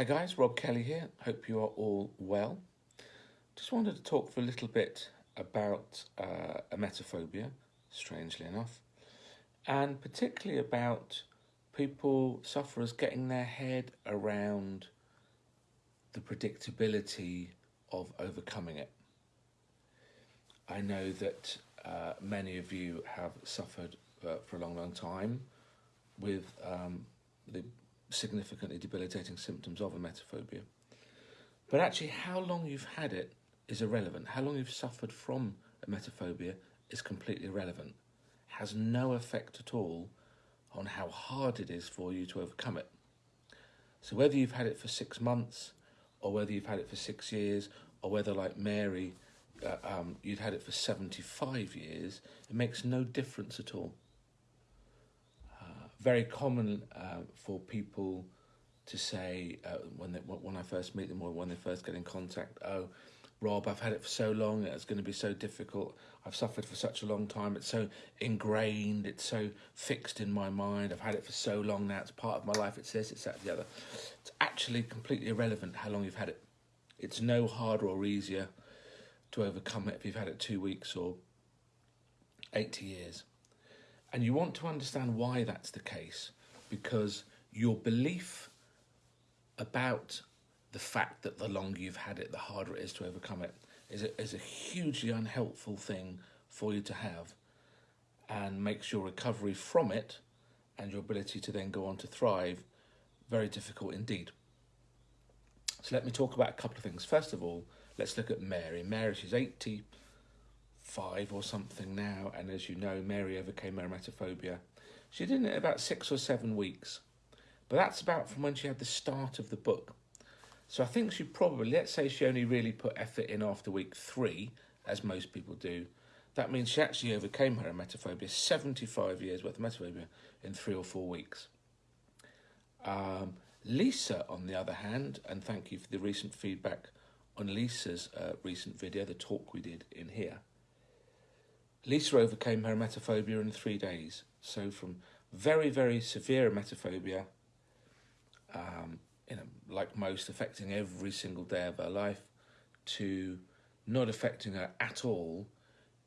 Hi guys, Rob Kelly here. Hope you are all well. Just wanted to talk for a little bit about uh, emetophobia, strangely enough, and particularly about people, sufferers, getting their head around the predictability of overcoming it. I know that uh, many of you have suffered uh, for a long, long time with um, the significantly debilitating symptoms of emetophobia. But actually, how long you've had it is irrelevant. How long you've suffered from emetophobia is completely irrelevant. Has no effect at all on how hard it is for you to overcome it. So whether you've had it for six months, or whether you've had it for six years, or whether, like Mary, uh, um, you'd had it for 75 years, it makes no difference at all very common uh, for people to say uh, when they, when I first meet them or when they first get in contact, oh, Rob, I've had it for so long, it's going to be so difficult. I've suffered for such a long time. It's so ingrained, it's so fixed in my mind. I've had it for so long now, it's part of my life. It's this, it's that, the other. It's actually completely irrelevant how long you've had it. It's no harder or easier to overcome it if you've had it two weeks or 80 years. And you want to understand why that's the case because your belief about the fact that the longer you've had it, the harder it is to overcome it is a, is a hugely unhelpful thing for you to have and makes your recovery from it and your ability to then go on to thrive very difficult indeed. So let me talk about a couple of things. First of all, let's look at Mary. Mary, she's 80 five or something now, and as you know, Mary overcame her emetophobia. She did it about six or seven weeks, but that's about from when she had the start of the book. So I think she probably, let's say she only really put effort in after week three, as most people do. That means she actually overcame her emetophobia, 75 years worth of emetophobia, in three or four weeks. Um, Lisa, on the other hand, and thank you for the recent feedback on Lisa's uh, recent video, the talk we did in here. Lisa overcame her emetophobia in three days. So from very, very severe emetophobia, um, you know, like most, affecting every single day of her life, to not affecting her at all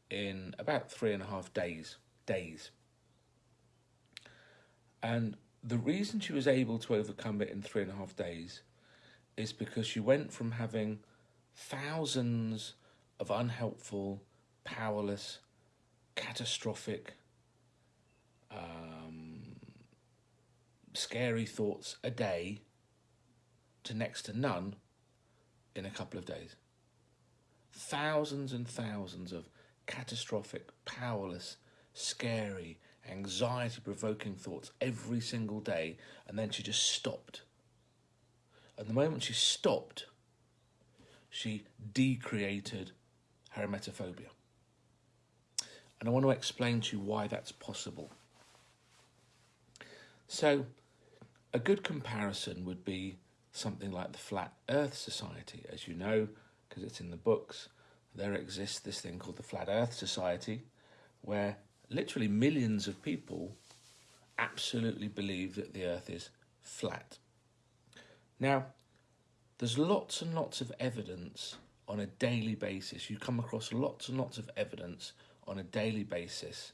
in about three and a half days. Days. And the reason she was able to overcome it in three and a half days is because she went from having thousands of unhelpful, powerless, catastrophic, um, scary thoughts a day to next to none in a couple of days. Thousands and thousands of catastrophic, powerless, scary, anxiety provoking thoughts every single day, and then she just stopped. And the moment she stopped, she decreated her emetophobia. And I want to explain to you why that's possible. So, a good comparison would be something like the Flat Earth Society. As you know, because it's in the books, there exists this thing called the Flat Earth Society, where literally millions of people absolutely believe that the Earth is flat. Now, there's lots and lots of evidence on a daily basis. You come across lots and lots of evidence on a daily basis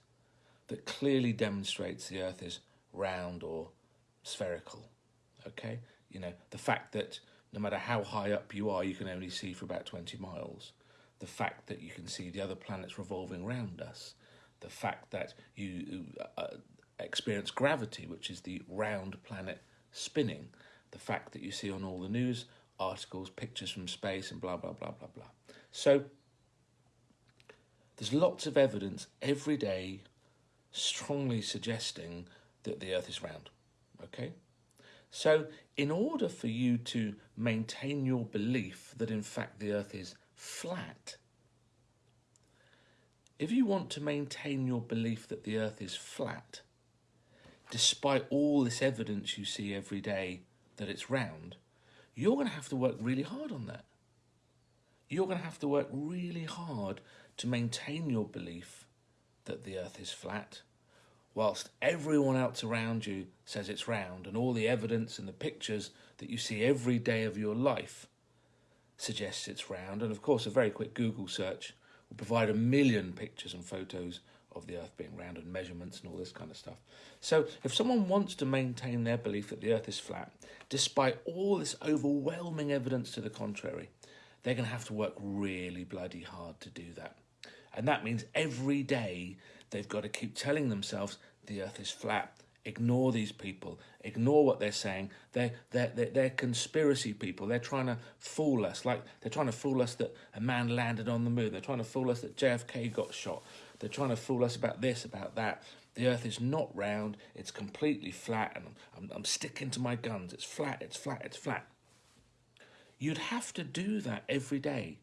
that clearly demonstrates the Earth is round or spherical. Okay, you know, the fact that no matter how high up you are, you can only see for about 20 miles. The fact that you can see the other planets revolving around us. The fact that you uh, experience gravity, which is the round planet spinning. The fact that you see on all the news articles, pictures from space, and blah, blah, blah, blah, blah. So, there's lots of evidence every day strongly suggesting that the earth is round. Okay? So, in order for you to maintain your belief that in fact the earth is flat, if you want to maintain your belief that the earth is flat, despite all this evidence you see every day that it's round, you're going to have to work really hard on that. You're going to have to work really hard to maintain your belief that the earth is flat whilst everyone else around you says it's round, and all the evidence and the pictures that you see every day of your life suggests it's round. And of course, a very quick Google search will provide a million pictures and photos of the Earth being round and measurements and all this kind of stuff. So, if someone wants to maintain their belief that the Earth is flat, despite all this overwhelming evidence to the contrary, they're going to have to work really bloody hard to do that. And that means every day they've got to keep telling themselves the Earth is flat. Ignore these people. Ignore what they're saying. They're, they're, they're, they're conspiracy people. They're trying to fool us. Like they're trying to fool us that a man landed on the moon. They're trying to fool us that JFK got shot. They're trying to fool us about this, about that. The earth is not round, it's completely flat, and I'm, I'm, sticking to my guns. It's flat, it's flat, it's flat. You'd have to do that every day.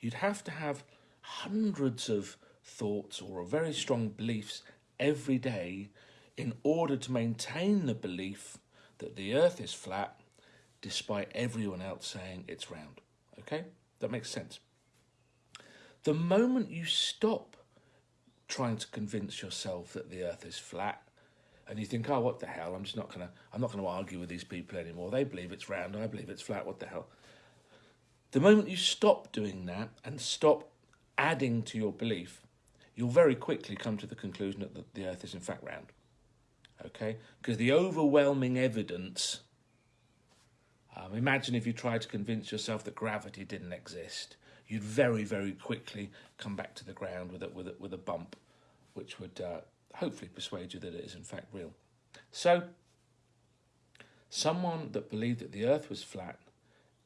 You'd have to have hundreds of thoughts or very strong beliefs every day in order to maintain the belief that the earth is flat despite everyone else saying it's round. Okay? That makes sense. The moment you stop trying to convince yourself that the earth is flat and you think, oh, what the hell? I'm just not gonna I'm not gonna argue with these people anymore. They believe it's round, I believe it's flat, what the hell? The moment you stop doing that and stop adding to your belief, you'll very quickly come to the conclusion that the, earth is in fact round. Okay? Because the overwhelming evidence um, imagine if you tried to convince yourself that gravity didn't exist. You'd very, very quickly come back to the ground with a, with a, with a bump which would uh, hopefully persuade you that it is in fact real. So, someone that believed that the earth was flat,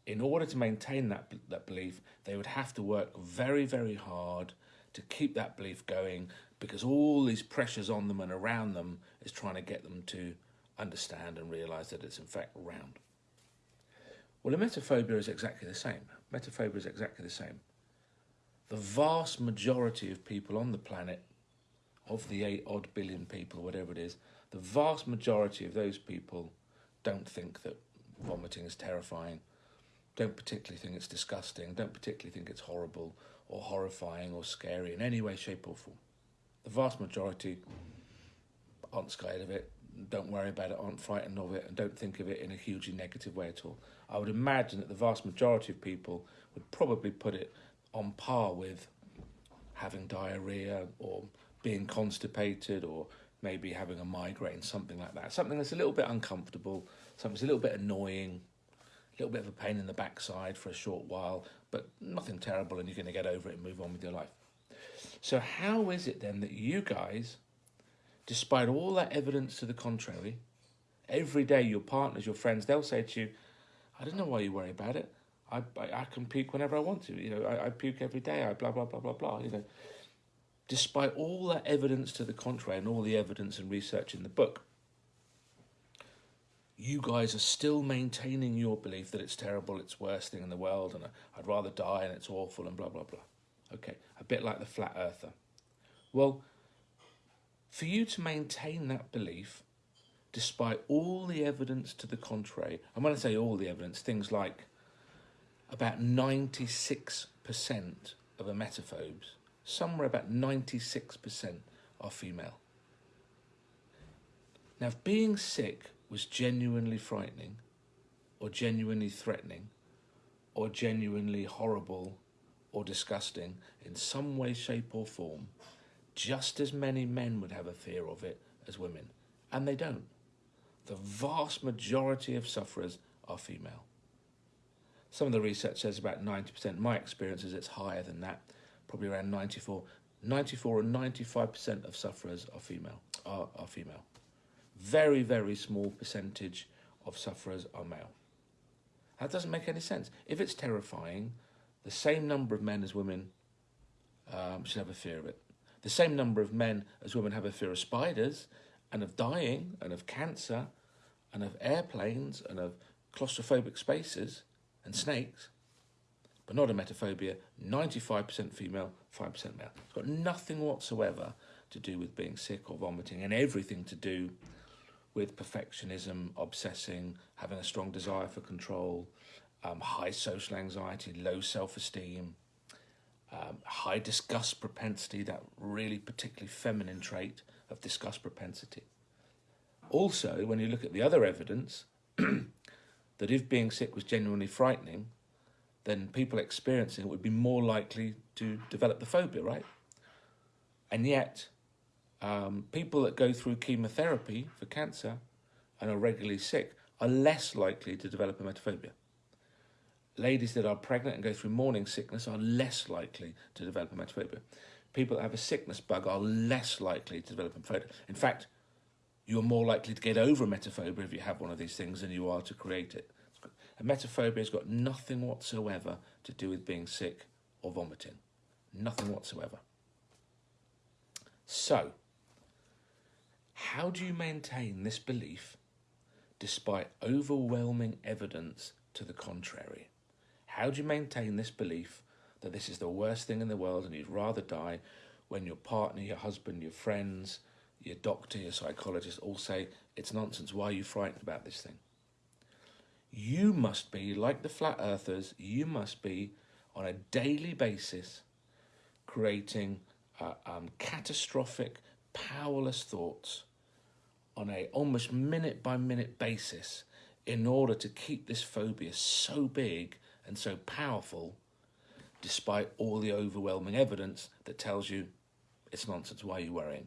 in order to maintain that, that belief, they would have to work very, very hard to keep that belief going because all these pressures on them and around them is trying to get them to understand and realize that it's in fact round. Well, emetophobia is exactly the same. Metaphobia is exactly the same. The vast majority of people on the planet of the eight odd billion people, whatever it is, the vast majority of those people don't think that vomiting is terrifying, don't particularly think it's disgusting, don't particularly think it's horrible or horrifying or scary in any way, shape, or form. The vast majority aren't scared of it, don't worry about it, aren't frightened of it, and don't think of it in a hugely negative way at all. I would imagine that the vast majority of people would probably put it on par with having diarrhea or being constipated or maybe having a migraine, something like that. Something that's a little bit uncomfortable, something that's a little bit annoying, little bit of a pain in the backside for a short while, but nothing terrible and you're going to get over it and move on with your life. So, how is it then that you guys, despite all that evidence to the contrary, every day your partners, your friends, they'll say to you, I don't know why you worry about it. I, I, I can puke whenever I want to. You know, I, I puke every day. I blah, blah, blah, blah, blah. You know, despite all that evidence to the contrary and all the evidence and research in the book, you guys are still maintaining your belief that it's terrible, it's worst thing in the world, and I'd rather die and it's awful and blah, blah, blah. Okay, a bit like the flat earther. Well, for you to maintain that belief, despite all the evidence to the contrary, and when I say all the evidence, things like about 96% of emetophobes somewhere about 96% are female. Now, being sick was genuinely frightening, or genuinely threatening, or genuinely horrible or disgusting in some way, shape, or form, just as many men would have a fear of it as women. And they don't. The vast majority of sufferers are female. Some of the research says about 90%. My experience is it's higher than that probably around 94. 94 and 95% of sufferers are female. Are, are female. Very, very small percentage of sufferers are male. That doesn't make any sense. If it's terrifying, the same number of men as women um, should have a fear of it. The same number of men as women have a fear of spiders and of dying and of cancer and of airplanes and of claustrophobic spaces and snakes but not a emetophobia, 95% female, 5% male. It's got nothing whatsoever to do with being sick or vomiting and everything to do with perfectionism, obsessing, having a strong desire for control, um, high social anxiety, low self-esteem, um, high disgust propensity, that really particularly feminine trait of disgust propensity. Also, when you look at the other evidence, that if being sick was genuinely frightening, then people experiencing it would be more likely to develop the phobia, right? And yet, um, people that go through chemotherapy for cancer and are regularly sick are less likely to develop emetophobia. Ladies that are pregnant and go through morning sickness are less likely to develop emetophobia. People that have a sickness bug are less likely to develop emetophobia. In fact, you're more likely to get over emetophobia if you have one of these things than you are to create it. Emetophobia has got nothing whatsoever to do with being sick or vomiting. Nothing whatsoever. So, how do you maintain this belief despite overwhelming evidence to the contrary? How do you maintain this belief that this is the worst thing in the world and you'd rather die when your partner, your husband, your friends, your doctor, your psychologist all say it's nonsense? Why are you frightened about this thing? You must be, like the flat earthers, you must be on a daily basis creating uh, um, catastrophic, powerless thoughts on a almost minute by minute basis in order to keep this phobia so big and so powerful despite all the overwhelming evidence that tells you it's nonsense, why are you worrying?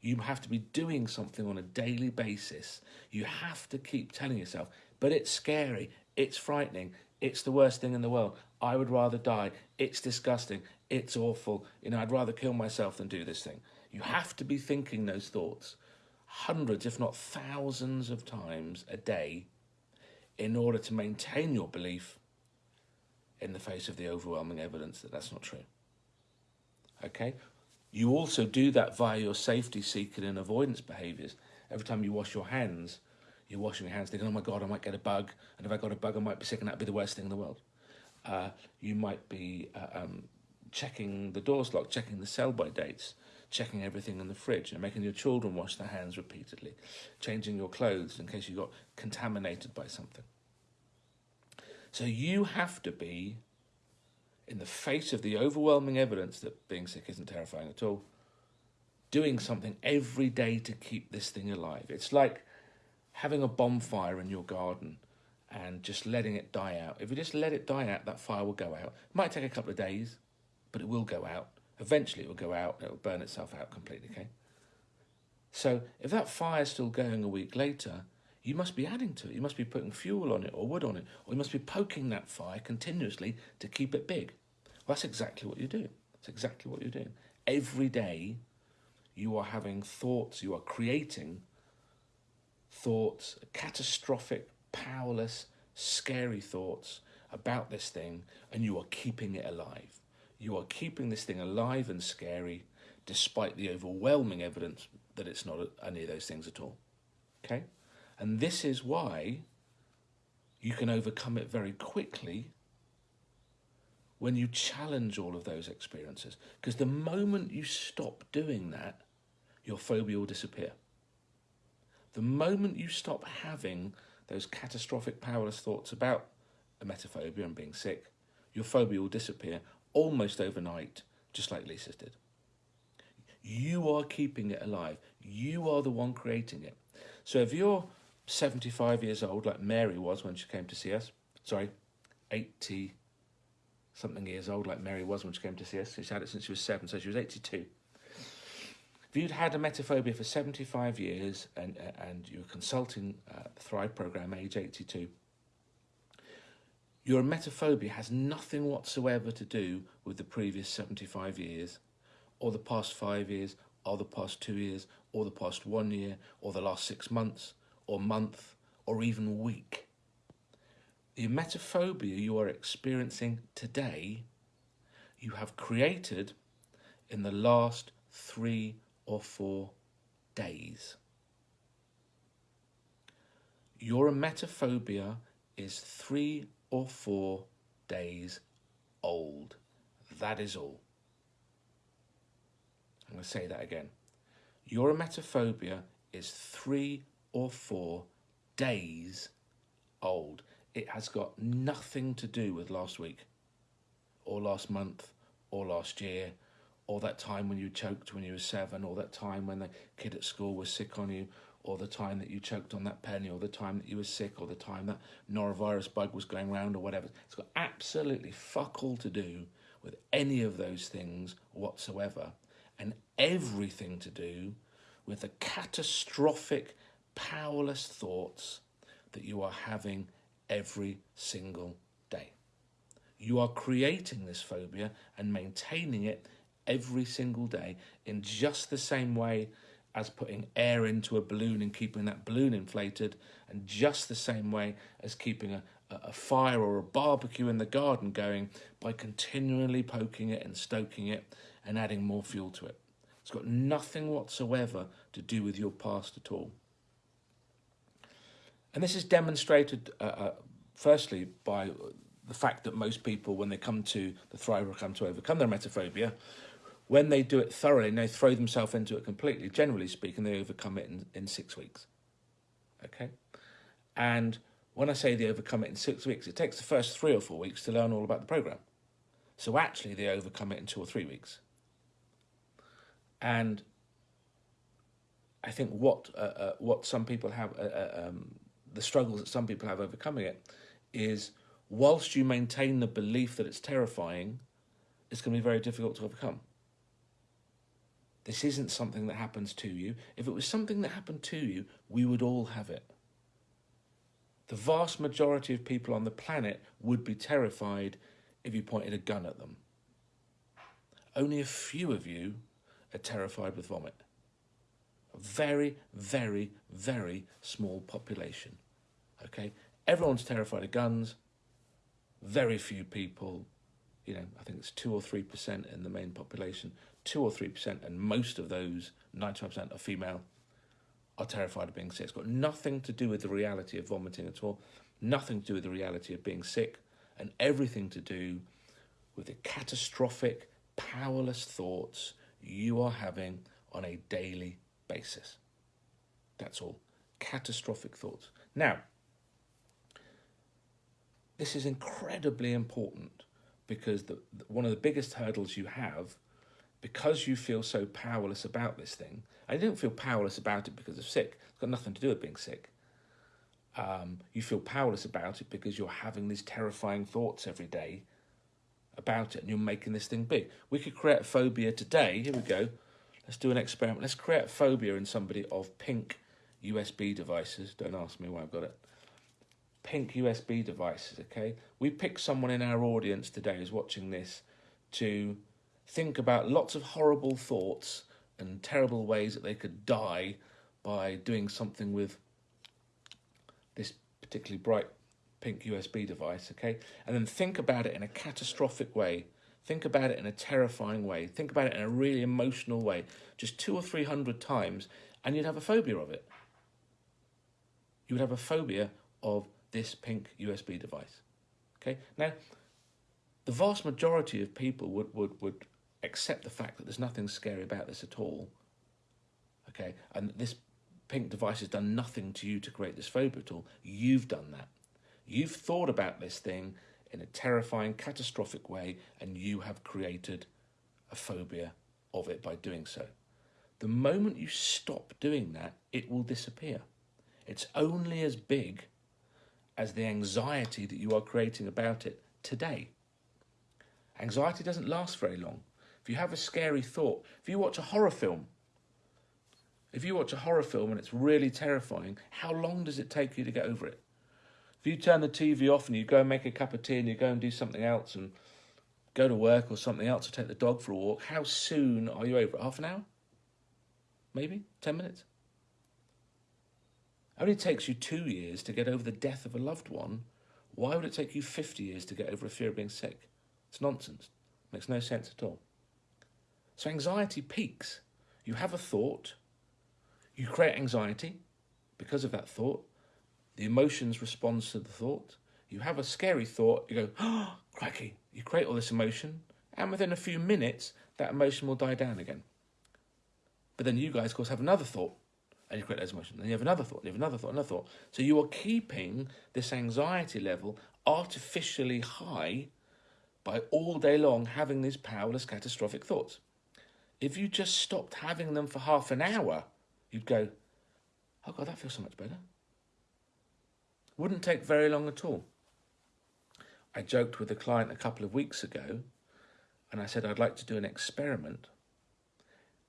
You have to be doing something on a daily basis. You have to keep telling yourself, but it's scary, it's frightening, it's the worst thing in the world. I would rather die. It's disgusting. It's awful. You know, I'd rather kill myself than do this thing. You have to be thinking those thoughts hundreds, if not thousands of times a day in order to maintain your belief in the face of the overwhelming evidence that that's not true. Okay? You also do that via your safety seeking and avoidance behaviors. Every time you wash your hands, you're washing your hands thinking, oh my God, I might get a bug. And if I got a bug, I might be sick and that'd be the worst thing in the world. Uh, you might be uh, um, checking the doors locked, checking the sell-by dates, checking everything in the fridge and making your children wash their hands repeatedly, changing your clothes in case you got contaminated by something. So you have to be, in the face of the overwhelming evidence that being sick isn't terrifying at all, doing something every day to keep this thing alive. It's like having a bonfire in your garden and just letting it die out. If you just let it die out, that fire will go out. It might take a couple of days, but it will go out. Eventually it will go out, it will burn itself out completely, okay? So if that fire is still going a week later, you must be adding to it. You must be putting fuel on it or wood on it, or you must be poking that fire continuously to keep it big. Well, that's exactly what you do. That's exactly what you're doing. Every day you are having thoughts, you are creating thoughts, catastrophic, powerless, scary thoughts about this thing, and you are keeping it alive. You are keeping this thing alive and scary despite the overwhelming evidence that it's not any of those things at all. Okay? And this is why you can overcome it very quickly when you challenge all of those experiences. Because the moment you stop doing that, your phobia will disappear. The moment you stop having those catastrophic powerless thoughts about emetophobia and being sick, your phobia will disappear almost overnight, just like Lisa's did. You are keeping it alive. You are the one creating it. So if you're 75 years old, like Mary was when she came to see us. Sorry, 80 something years old, like Mary was when she came to see us. She's had it since she was seven, so she was 82. If you'd had a emetophobia for 75 years and, and you were consulting uh, the Thrive program, age 82, your emetophobia has nothing whatsoever to do with the previous 75 years, or the past five years, or the past two years, or the past one year, or the last six months or month or even week. The emetophobia you are experiencing today, you have created in the last three or four days. Your emetophobia is three or four days old. That is all. I'm going to say that again. Your emetophobia is three or four days old. It has got nothing to do with last week or last month or last year or that time when you choked when you were seven, or that time when the kid at school was sick on you, or the time that you choked on that penny, or the time that you were sick, or the time that norovirus bug was going round, or whatever. It's got absolutely fuck all to do with any of those things whatsoever, and everything to do with the catastrophic, powerless thoughts that you are having every single day. You are creating this phobia and maintaining it every single day in just the same way as putting air into a balloon and keeping that balloon inflated, and just the same way as keeping a, a fire or a barbecue in the garden going by continually poking it and stoking it and adding more fuel to it. It's got nothing whatsoever to do with your past at all. And this is demonstrated, uh, uh, firstly, by the fact that most people, when they come to the Thrive or come to overcome their emetophobia, when they do it thoroughly and they throw themselves into it completely, generally speaking, they overcome it in, in six weeks. Okay? And when I say they overcome it in six weeks, it takes the first three or four weeks to learn all about the program. So actually, they overcome it in two or three weeks. And I think what uh, uh, what some people have, uh, uh um, the struggles that some people have overcoming it, is whilst you maintain the belief that it's terrifying, it's going to be very difficult to overcome. This isn't something that happens to you. If it was something that happened to you, we would all have it. The vast majority of people on the planet would be terrified if you pointed a gun at them. Only a few of you are terrified with vomit. A very, very, very small population. Okay? Everyone's terrified of guns. Very few people, you know, I think it's 2 or 3% in the main population, 2 or 3%, and most of those, 95% are female, are terrified of being sick. It's got nothing to do with the reality of vomiting at all, nothing to do with the reality of being sick, and everything to do with the catastrophic, powerless thoughts you are having on a daily basis. That's all. Catastrophic thoughts. Now, this is incredibly important because the, one of the biggest hurdles you have, because you feel so powerless about this thing, I don't feel powerless about it because of sick. It's got nothing to do with being sick. Um, you feel powerless about it because you're having these terrifying thoughts every day about it and you're making this thing big. We could create phobia today. Here we go. Let's do an experiment. Let's create phobia in somebody of pink USB devices. Don't ask me why I've got it. Pink USB devices, okay? We pick someone in our audience today who's watching this to think about lots of horrible thoughts and terrible ways that they could die by doing something with this particularly bright pink USB device, okay? And then think about it in a catastrophic way. Think about it in a terrifying way. Think about it in a really emotional way, just two or three hundred times, and you'd have a phobia of it. You would have a phobia of this pink USB device. Okay? Now, the vast majority of people would, would, would accept the fact that there's nothing scary about this at all. Okay? And this pink device has done nothing to you to create this phobia at all. You've done that. You've thought about this thing in a terrifying, catastrophic way, and you have created a phobia of it by doing so. The moment you stop doing that, it will disappear. It's only as big as the anxiety that you are creating about it today. Anxiety doesn't last very long. If you have a scary thought, if you watch a horror film, if you watch a horror film and it's really terrifying, how long does it take you to get over it? If you turn the TV off and you go and make a cup of tea and you go and do something else and go to work or something else or take the dog for a walk, how soon are you over it? Half an hour? Maybe? Ten minutes? It only takes you two years to get over the death of a loved one. Why would it take you 50 years to get over a fear of being sick? It's nonsense. It makes no sense at all. So anxiety peaks. You have a thought, you create anxiety because of that thought, the emotions responds to the thought. You have a scary thought, you go, ah, oh, cracky. You create all this emotion, and within a few minutes, that emotion will die down again. But then you guys, of course, have another thought, and you create those emotions. Then you have another thought, you have another thought, another thought. So you are keeping this anxiety level artificially high by all day long having these powerless catastrophic thoughts. If you just stopped having them for half an hour, you'd go, oh God, that feels so much better. Wouldn't take very long at all. I joked with a client a couple of weeks ago and I said I'd like to do an experiment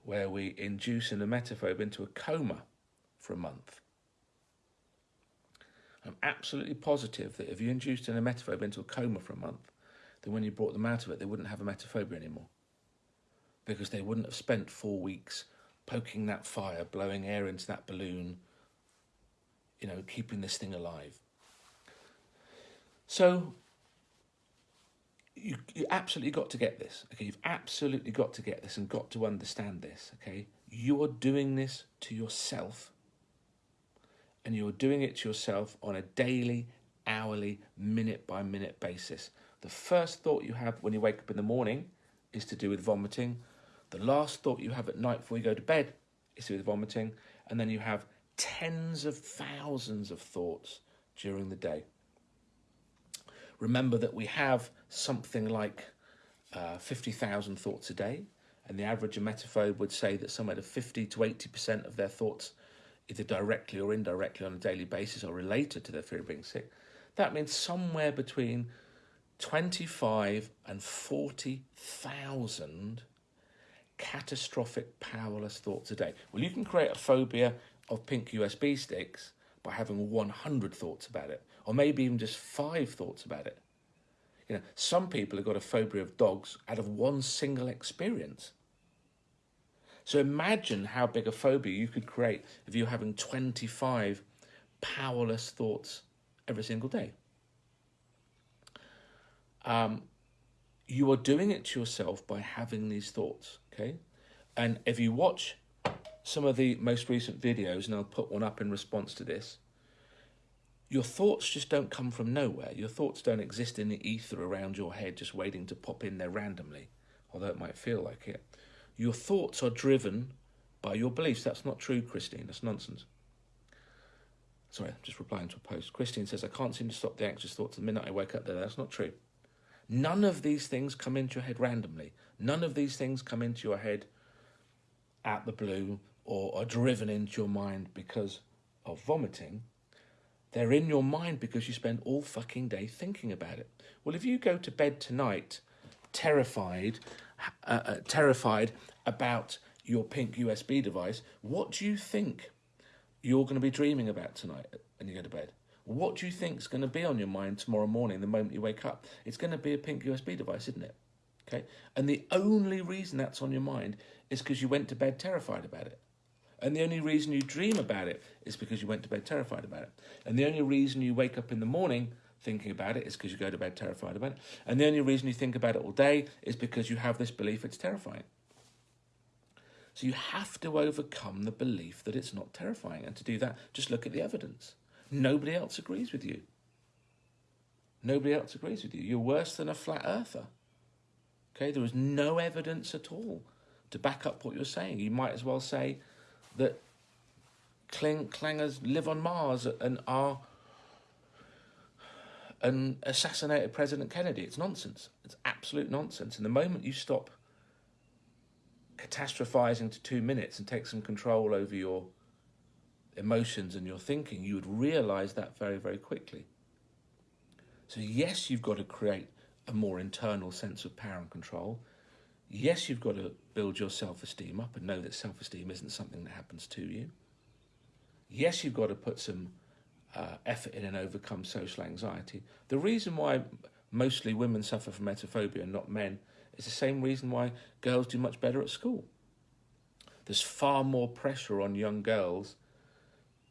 where we induce an emetophobe into a coma for a month. I'm absolutely positive that if you induced an emetophobe into a coma for a month, then when you brought them out of it, they wouldn't have emetophobia anymore. Because they wouldn't have spent four weeks poking that fire, blowing air into that balloon, you know, keeping this thing alive. So you, you absolutely got to get this. Okay, you've absolutely got to get this and got to understand this. Okay, you're doing this to yourself, and you're doing it to yourself on a daily, hourly, minute by minute basis. The first thought you have when you wake up in the morning is to do with vomiting. The last thought you have at night before you go to bed is with vomiting, and then you have tens of thousands of thoughts during the day. Remember that we have something like uh, 50,000 thoughts a day, and the average emetophobe would say that somewhere to 50 to 80% of their thoughts, either directly or indirectly on a daily basis, are related to their fear of being sick. That means somewhere between 25 and 40,000 catastrophic powerless thoughts a day. Well, you can create a phobia of pink USB sticks by having 100 thoughts about it, or maybe even just five thoughts about it. You know, some people have got a phobia of dogs out of one single experience. So imagine how big a phobia you could create if you're having 25 powerless thoughts every single day. Um, you are doing it to yourself by having these thoughts, okay? And if you watch some of the most recent videos, and I'll put one up in response to this, your thoughts just don't come from nowhere. Your thoughts don't exist in the ether around your head just waiting to pop in there randomly, although it might feel like it. Your thoughts are driven by your beliefs. That's not true, Christine. That's nonsense. Sorry, I'm just replying to a post. Christine says, I can't seem to stop the anxious thoughts the minute I wake up there. That's not true. None of these things come into your head randomly. None of these things come into your head out the blue or are driven into your mind because of vomiting. They're in your mind because you spend all fucking day thinking about it. Well, if you go to bed tonight terrified, uh, uh, terrified about your pink USB device, what do you think you're going to be dreaming about tonight when you go to bed? What do you think is going to be on your mind tomorrow morning the moment you wake up? It's going to be a pink USB device, isn't it? Okay. And the only reason that's on your mind is because you went to bed terrified about it. And the only reason you dream about it is because you went to bed terrified about it. And the only reason you wake up in the morning thinking about it is because you go to bed terrified about it. And the only reason you think about it all day is because you have this belief it's terrifying. So you have to overcome the belief that it's not terrifying. And to do that, just look at the evidence. Nobody else agrees with you. Nobody else agrees with you. You're worse than a flat earther. Okay, there is no evidence at all to back up what you're saying. You might as well say, that cling, clangers live on Mars and are and assassinated President Kennedy. It's nonsense. It's absolute nonsense. And the moment you stop catastrophizing to two minutes and take some control over your emotions and your thinking, you would realize that very, very quickly. So, yes, you've got to create a more internal sense of power and control. Yes, you've got to build your self esteem up and know that self esteem isn't something that happens to you. Yes, you've got to put some uh, effort in and overcome social anxiety. The reason why mostly women suffer from emetophobia and not men is the same reason why girls do much better at school. There's far more pressure on young girls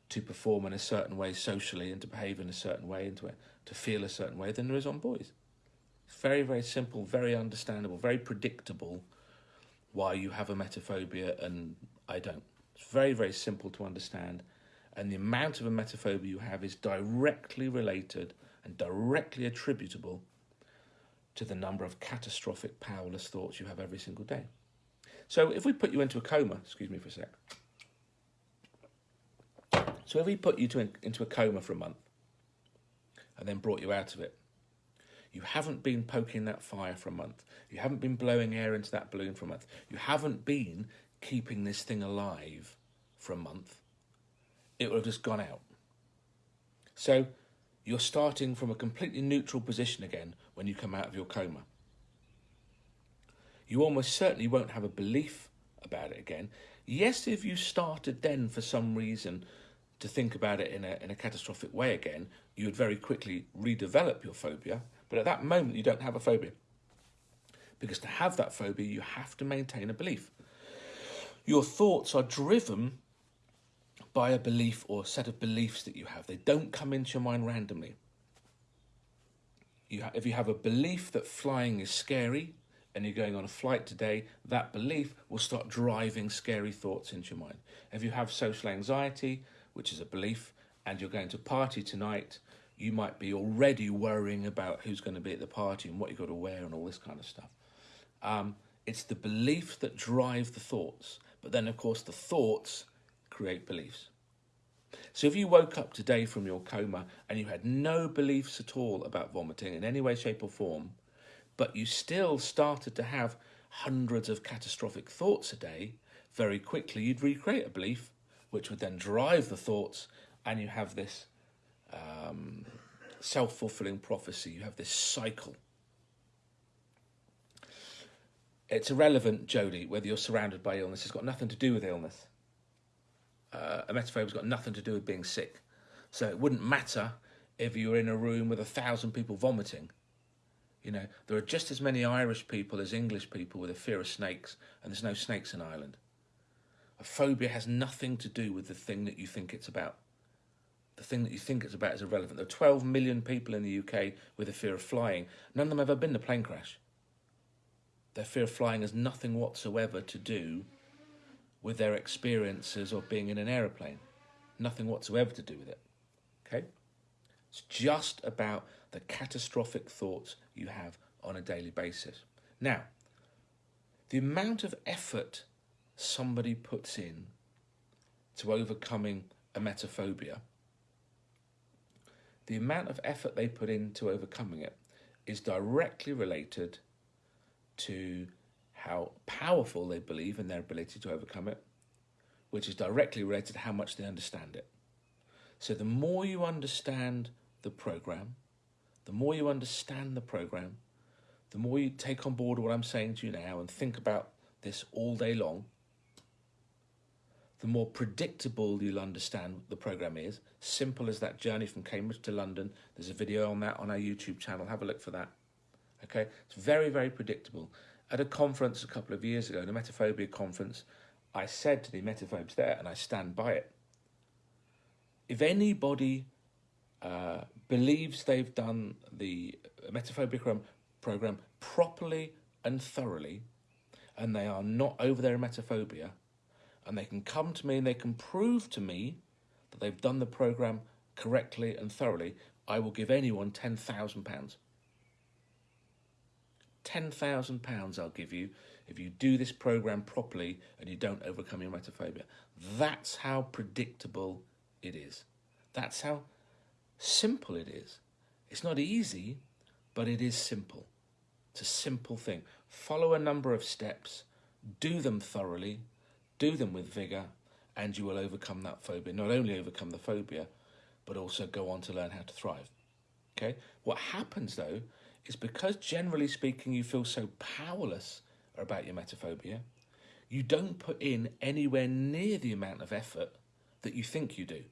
to perform in a certain way socially and to behave in a certain way and to, to feel a certain way than there is on boys. Very, very simple, very understandable, very predictable why you have emetophobia and I don't. It's very, very simple to understand. And the amount of a emetophobia you have is directly related and directly attributable to the number of catastrophic, powerless thoughts you have every single day. So if we put you into a coma, excuse me for a sec. So if we put you to, into a coma for a month and then brought you out of it, You haven't been poking that fire for a month. You haven't been blowing air into that balloon for a month. You haven't been keeping this thing alive for a month. It will have just gone out. So you're starting from a completely neutral position again when you come out of your coma. You almost certainly won't have a belief about it again. Yes, if you started then for some reason to think about it in a, in a catastrophic way again, you would very quickly redevelop your phobia. But at that moment, you don't have a phobia. Because to have that phobia, you have to maintain a belief. Your thoughts are driven by a belief or a set of beliefs that you have. They don't come into your mind randomly. You if you have a belief that flying is scary and you're going on a flight today, that belief will start driving scary thoughts into your mind. If you have social anxiety, which is a belief, and you're going to party tonight, you might be already worrying about who's going to be at the party and what you've got to wear and all this kind of stuff. Um, it's the beliefs that drive the thoughts. But then, of course, the thoughts create beliefs. So if you woke up today from your coma and you had no beliefs at all about vomiting in any way, shape or form, but you still started to have hundreds of catastrophic thoughts a day, very quickly you'd recreate a belief which would then drive the thoughts and you have this um, self-fulfilling prophecy. You have this cycle. It's irrelevant, Jody, whether you're surrounded by illness. It's got nothing to do with illness. Uh, emetophobia has got nothing to do with being sick. So it wouldn't matter if you were in a room with a thousand people vomiting. You know, there are just as many Irish people as English people with a fear of snakes, and there's no snakes in Ireland. A phobia has nothing to do with the thing that you think it's about the thing that you think it's about is irrelevant. There are 12 million people in the UK with a fear of flying. None of them have ever been in a plane crash. Their fear of flying has nothing whatsoever to do with their experiences of being in an aeroplane. Nothing whatsoever to do with it. Okay? It's just about the catastrophic thoughts you have on a daily basis. Now, the amount of effort somebody puts in to overcoming emetophobia the amount of effort they put into overcoming it is directly related to how powerful they believe in their ability to overcome it, which is directly related to how much they understand it. So the more you understand the program, the more you understand the program, the more you take on board what I'm saying to you now and think about this all day long, the more predictable you'll understand the program is. Simple as that journey from Cambridge to London. There's a video on that on our YouTube channel. Have a look for that. Okay, it's very, very predictable. At a conference a couple of years ago, an emetophobia conference, I said to the emetophobes there, and I stand by it. If anybody uh, believes they've done the emetophobia program properly and thoroughly, and they are not over their emetophobia, and they can come to me and they can prove to me that they've done the program correctly and thoroughly, I will give anyone £10,000. £10,000 I'll give you if you do this program properly and you don't overcome your emetophobia. That's how predictable it is. That's how simple it is. It's not easy, but it is simple. It's a simple thing. Follow a number of steps, do them thoroughly, do them with vigour, and you will overcome that phobia. Not only overcome the phobia, but also go on to learn how to thrive. Okay? What happens though is because generally speaking you feel so powerless about your emetophobia, you don't put in anywhere near the amount of effort that you think you do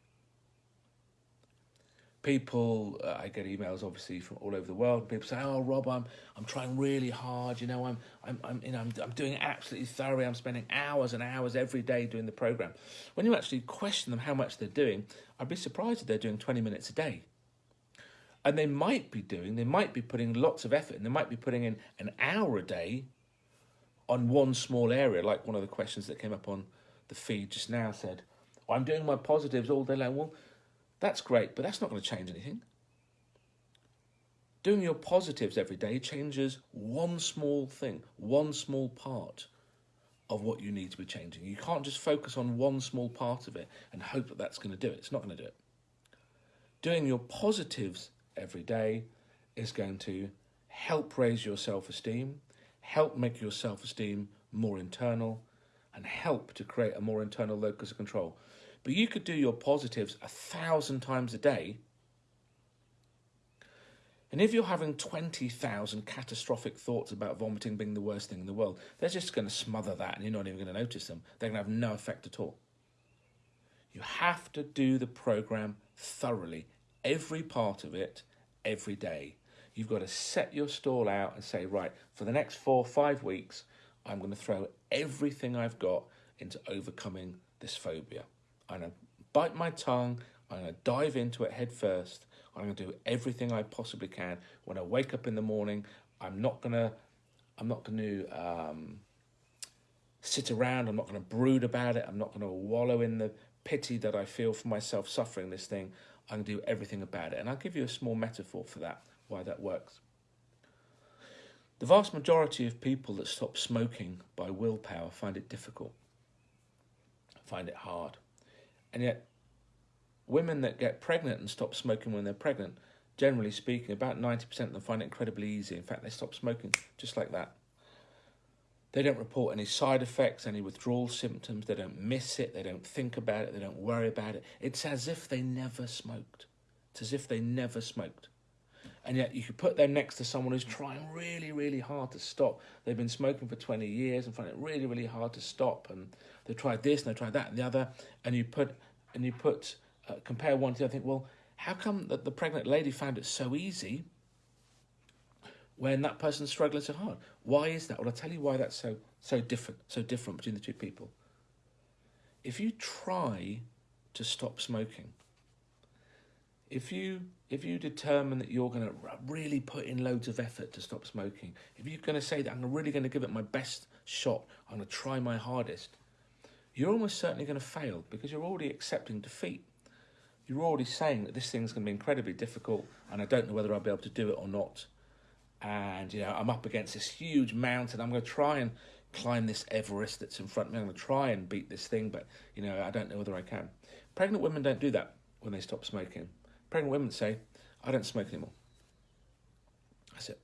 people uh, I get emails obviously from all over the world. People say, "Oh, Rob, I'm I'm trying really hard. You know, I'm I'm I'm you know I'm, I'm doing absolutely thoroughly. I'm spending hours and hours every day doing the program." When you actually question them how much they're doing, I'd be surprised if they're doing 20 minutes a day. And they might be doing, they might be putting lots of effort, and they might be putting in an hour a day on one small area, like one of the questions that came up on the feed just now said, oh, "I'm doing my positives all day long." Well that's great, but that's not going to change anything. Doing your positives every day changes one small thing, one small part of what you need to be changing. You can't just focus on one small part of it and hope that that's going to do it. It's not going to do it. Doing your positives every day is going to help raise your self esteem, help make your self esteem more internal, and help to create a more internal locus of control. But you could do your positives a thousand times a day. And if you're having 20,000 catastrophic thoughts about vomiting being the worst thing in the world, they're just going to smother that and you're not even going to notice them. They're going to have no effect at all. You have to do the program thoroughly, every part of it, every day. You've got to set your stall out and say, right, for the next four, five weeks, I'm going to throw everything I've got into overcoming this phobia. I'm going to bite my tongue. I'm going to dive into it head first. I'm going to do everything I possibly can. When I wake up in the morning, I'm not going to, I'm not going to um, sit around. I'm not going to brood about it. I'm not going to wallow in the pity that I feel for myself suffering this thing. I'm going to do everything about it. And I'll give you a small metaphor for that, why that works. The vast majority of people that stop smoking by willpower find it difficult, find it hard. And yet, women that get pregnant and stop smoking when they're pregnant, generally speaking, about 90% of them find it incredibly easy. In fact, they stop smoking just like that. They don't report any side effects, any withdrawal symptoms. They don't miss it. They don't think about it. They don't worry about it. It's as if they never smoked. It's as if they never smoked. And yet you could put them next to someone who's trying really, really hard to stop. They've been smoking for 20 years and find it really, really hard to stop. And they've tried this and they've tried that and the other. And you put, and you put, uh, compare one to the other, think, well, how come that the pregnant lady found it so easy when that person's struggling so hard. Why is that? Well, I'll tell you why that's so so different, so different between the two people. If you try to stop smoking, if you if you determine that you're going to really put in loads of effort to stop smoking, if you're going to say that I'm really going to give it my best shot, I'm going to try my hardest, you're almost certainly going to fail because you're already accepting defeat. You're already saying that this thing's going to be incredibly difficult and I don't know whether I'll be able to do it or not and you know I'm up against this huge mountain. I'm going to try and climb this Everest that's in front of me. I'm going to try and beat this thing, but you know I don't know whether I can. Pregnant women don't do that when they stop smoking. Pregnant women say, "I don't smoke anymore." That's it.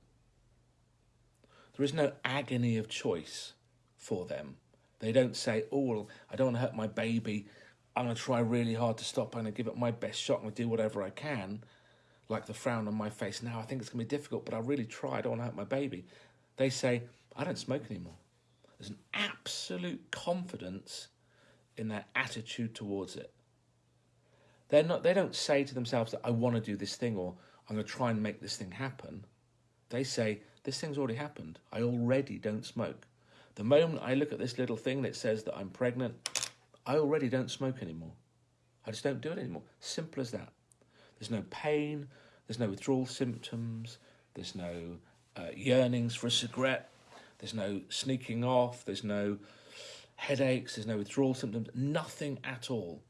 There is no agony of choice for them. They don't say, "Oh, well, I don't want to hurt my baby. I'm going to try really hard to stop. I'm going to give it my best shot. I'm going to do whatever I can." like the frown on my face now. I think it's going to be difficult, but I really try. I don't want to hurt my baby. They say, I don't smoke anymore. There's an absolute confidence in their attitude towards it. They're not, they don't say to themselves that I want to do this thing or I'm going to try and make this thing happen. They say, this thing's already happened. I already don't smoke. The moment I look at this little thing that says that I'm pregnant, I already don't smoke anymore. I just don't do it anymore. Simple as that. There's no pain, there's no withdrawal symptoms, there's no uh, yearnings for a cigarette, there's no sneaking off, there's no headaches, there's no withdrawal symptoms, nothing at all.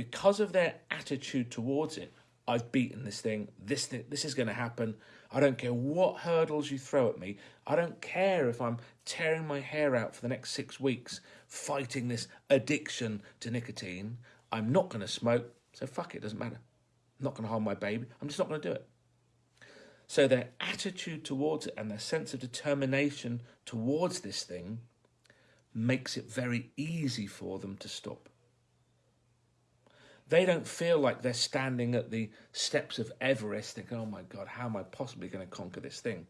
Because of their attitude towards it, I've beaten this thing, this thing, this is going to happen. I don't care what hurdles you throw at me. I don't care if I'm tearing my hair out for the next six weeks fighting this addiction to nicotine. I'm not going to smoke, so fuck it, doesn't matter. I'm not going to harm my baby. I'm just not going to do it. So their attitude towards it and their sense of determination towards this thing makes it very easy for them to stop. They don't feel like they're standing at the steps of Everest thinking, oh my God, how am I possibly going to conquer this thing?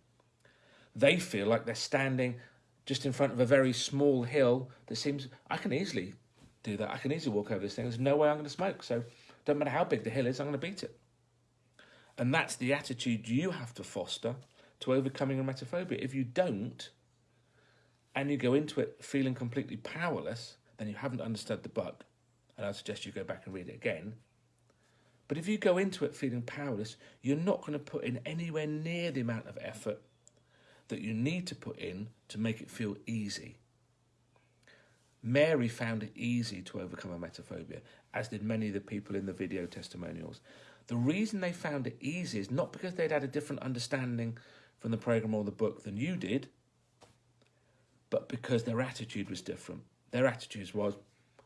They feel like they're standing just in front of a very small hill that seems, I can easily do that. I can easily walk over this thing. There's no way I'm going to smoke. So don't matter how big the hill is, I'm going to beat it. And that's the attitude you have to foster to overcoming emetophobia. If you don't, and you go into it feeling completely powerless, then you haven't understood the book. And I suggest you go back and read it again. But if you go into it feeling powerless, you're not going to put in anywhere near the amount of effort that you need to put in to make it feel easy. Mary found it easy to overcome emetophobia, as did many of the people in the video testimonials. The reason they found it easy is not because they'd had a different understanding from the program or the book than you did, but because their attitude was different. Their attitude was,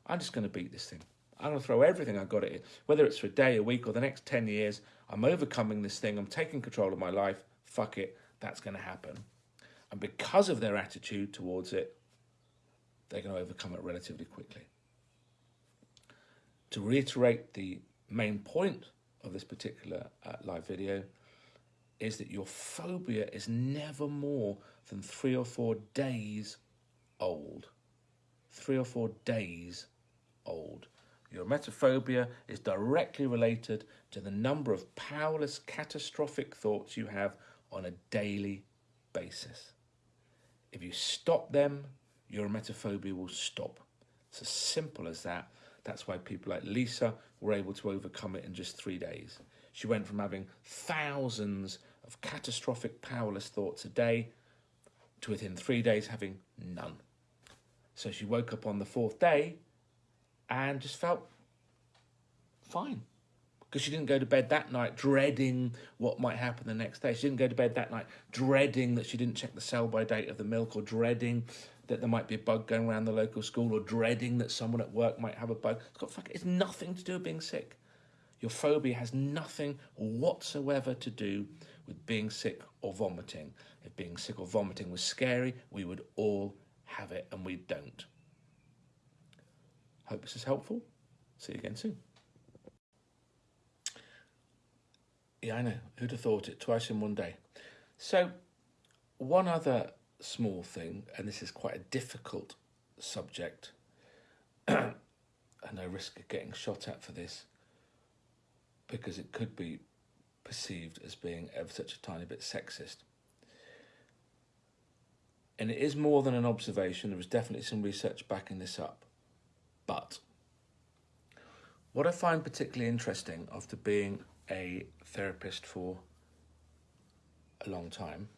I'm just going to beat this thing. I'm going to throw everything I've got at it, whether it's for a day, a week, or the next 10 years. I'm overcoming this thing. I'm taking control of my life. Fuck it. that's going to happen. And because of their attitude towards it, they're going to overcome it relatively quickly. To reiterate the main point of this particular uh, live video is that your phobia is never more than three or four days old. Three or four days old. Your emetophobia is directly related to the number of powerless catastrophic thoughts you have on a daily basis. If you stop them, your emetophobia will stop. It's as simple as that. That's why people like Lisa were able to overcome it in just three days. She went from having thousands of catastrophic powerless thoughts a day to within three days having none. So she woke up on the fourth day and just felt fine because she didn't go to bed that night dreading what might happen the next day. She didn't go to bed that night dreading that she didn't check the sell by date of the milk or dreading that there might be a bug going around the local school or dreading that someone at work might have a bug. It's got fuck, it's nothing to do with being sick. Your phobia has nothing whatsoever to do with being sick or vomiting. If being sick or vomiting was scary, we would all have it and we don't. Hope this is helpful. See you again soon. Yeah, I know. Who'd have thought it? Twice in one day. So, one other small thing, and this is quite a difficult subject, and I risk getting shot at for this because it could be perceived as being ever such a tiny bit sexist. And it is more than an observation, there was definitely some research backing this up. But what I find particularly interesting after being a therapist for a long time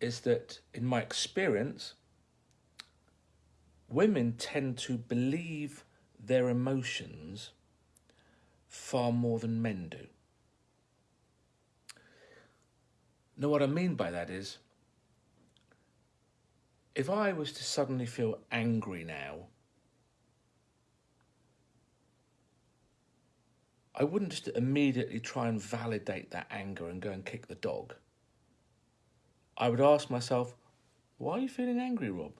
is that in my experience, women tend to believe their emotions far more than men do. Now, what I mean by that is, if I was to suddenly feel angry now I wouldn't just immediately try and validate that anger and go and kick the dog. I would ask myself, why are you feeling angry, Rob?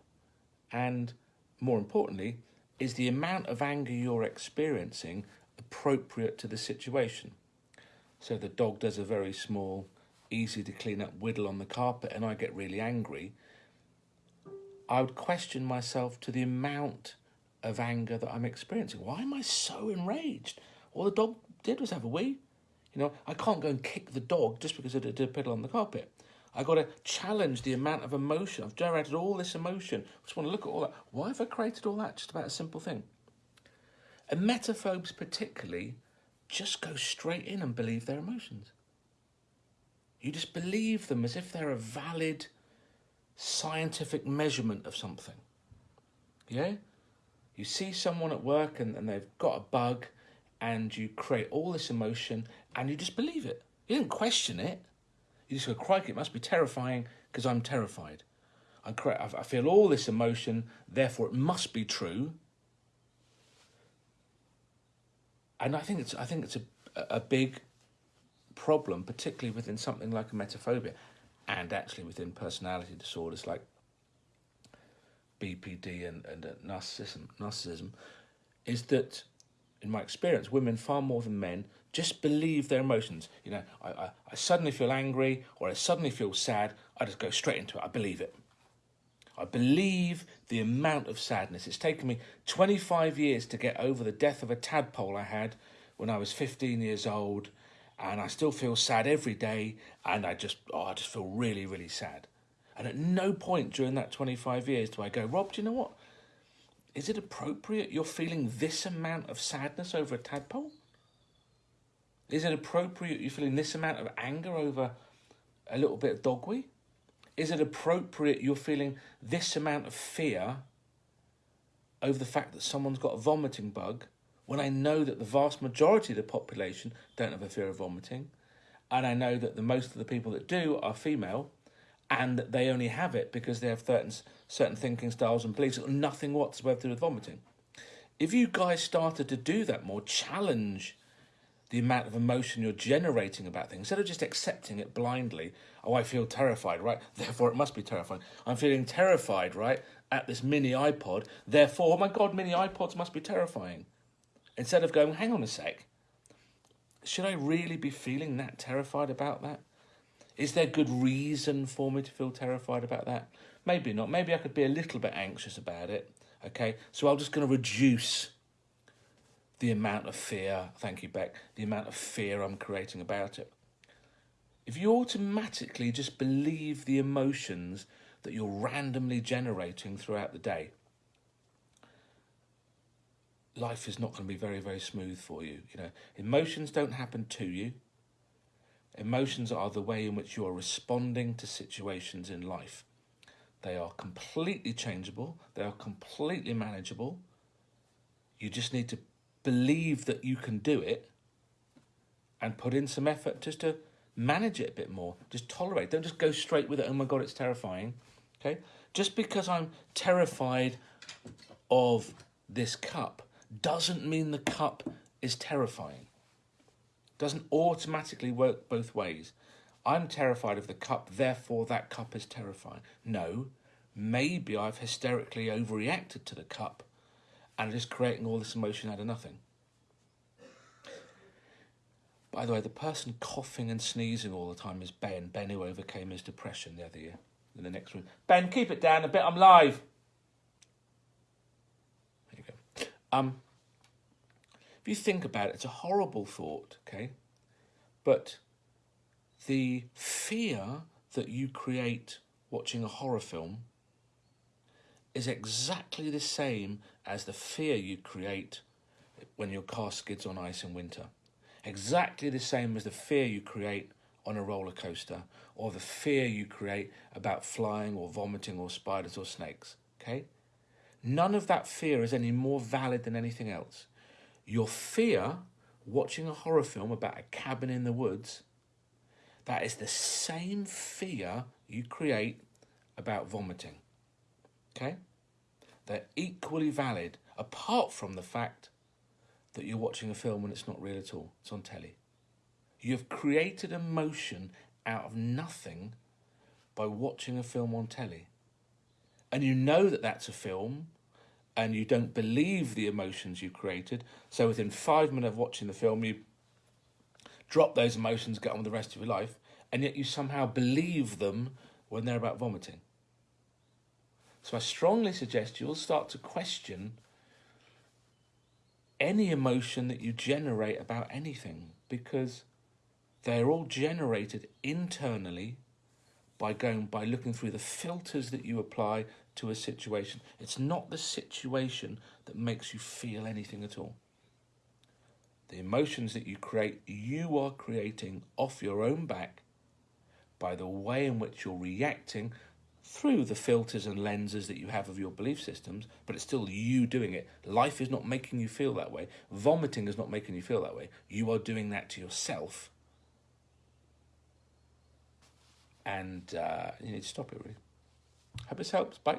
And more importantly, is the amount of anger you're experiencing appropriate to the situation? So the dog does a very small, easy to clean up whittle on the carpet and I get really angry. I would question myself to the amount of anger that I'm experiencing. Why am I so enraged? Well, the dog did was have a wee. You know, I can't go and kick the dog just because it did a piddle on the carpet. I got to challenge the amount of emotion. I've generated all this emotion. I just want to look at all that. Why have I created all that just about a simple thing? And emetophobes particularly just go straight in and believe their emotions. You just believe them as if they're a valid scientific measurement of something. Yeah? You see someone at work and, and they've got a bug and you create all this emotion and you just believe it. You didn't question it. You just go, crikey, it must be terrifying because I'm terrified. I, I feel all this emotion, therefore it must be true. And I think it's, I think it's a, a big problem, particularly within something like emetophobia and actually within personality disorders like BPD and, and uh, narcissism, narcissism, is that in my experience, women far more than men just believe their emotions. You know, I, I, I suddenly feel angry or I suddenly feel sad. I just go straight into it. I believe it. I believe the amount of sadness. It's taken me 25 years to get over the death of a tadpole I had when I was 15 years old. And I still feel sad every day. And I just, oh, I just feel really, really sad. And at no point during that 25 years do I go, Rob, do you know what? Is it appropriate you're feeling this amount of sadness over a tadpole? Is it appropriate you're feeling this amount of anger over a little bit of dogweed? Is it appropriate you're feeling this amount of fear over the fact that someone's got a vomiting bug when I know that the vast majority of the population don't have a fear of vomiting and I know that the most of the people that do are female and they only have it because they have certain, certain thinking styles and beliefs, nothing whatsoever to do with vomiting. If you guys started to do that more, challenge the amount of emotion you're generating about things instead of just accepting it blindly. Oh, I feel terrified, right? Therefore, it must be terrifying. I'm feeling terrified, right, at this mini iPod. Therefore, oh my God, mini iPods must be terrifying. Instead of going, hang on a sec, should I really be feeling that terrified about that? Is there good reason for me to feel terrified about that? Maybe not. Maybe I could be a little bit anxious about it. Okay, so I'm just going to reduce the amount of fear, thank you, Beck, the amount of fear I'm creating about it. If you automatically just believe the emotions that you're randomly generating throughout the day, life is not going to be very, very smooth for you. You know, emotions don't happen to you. Emotions are the way in which you are responding to situations in life. They are completely changeable. They are completely manageable. You just need to believe that you can do it and put in some effort just to manage it a bit more. Just tolerate. Don't just go straight with it. Oh my God, it's terrifying. Okay? Just because I'm terrified of this cup doesn't mean the cup is terrifying. Doesn't automatically work both ways. I'm terrified of the cup, therefore that cup is terrifying. No, maybe I've hysterically overreacted to the cup and just creating all this emotion out of nothing. By the way, the person coughing and sneezing all the time is Ben. Ben who overcame his depression the other year in the next room. Ben, keep it down a bit. I'm live. There you go. Um, if you think about it, it's a horrible thought, okay? But the fear that you create watching a horror film is exactly the same as the fear you create when your car skids on ice in winter. Exactly the same as the fear you create on a roller coaster or the fear you create about flying or vomiting or spiders or snakes. Okay? None of that fear is any more valid than anything else. Your fear watching a horror film about a cabin in the woods, that is the same fear you create about vomiting. Okay? They're equally valid, apart from the fact that you're watching a film and it's not real at all. It's on telly. You've created emotion out of nothing by watching a film on telly. And you know that that's a film and you don't believe the emotions you created. So within five minutes of watching the film, you drop those emotions, get on with the rest of your life, and yet you somehow believe them when they're about vomiting. So I strongly suggest you'll start to question any emotion that you generate about anything because they're all generated internally by going by looking through the filters that you apply to a situation. It's not the situation that makes you feel anything at all. The emotions that you create, you are creating off your own back by the way in which you're reacting through the filters and lenses that you have of your belief systems, but it's still you doing it. Life is not making you feel that way. Vomiting is not making you feel that way. You are doing that to yourself. And uh, you need to stop it, really. Hope this helps. Bye.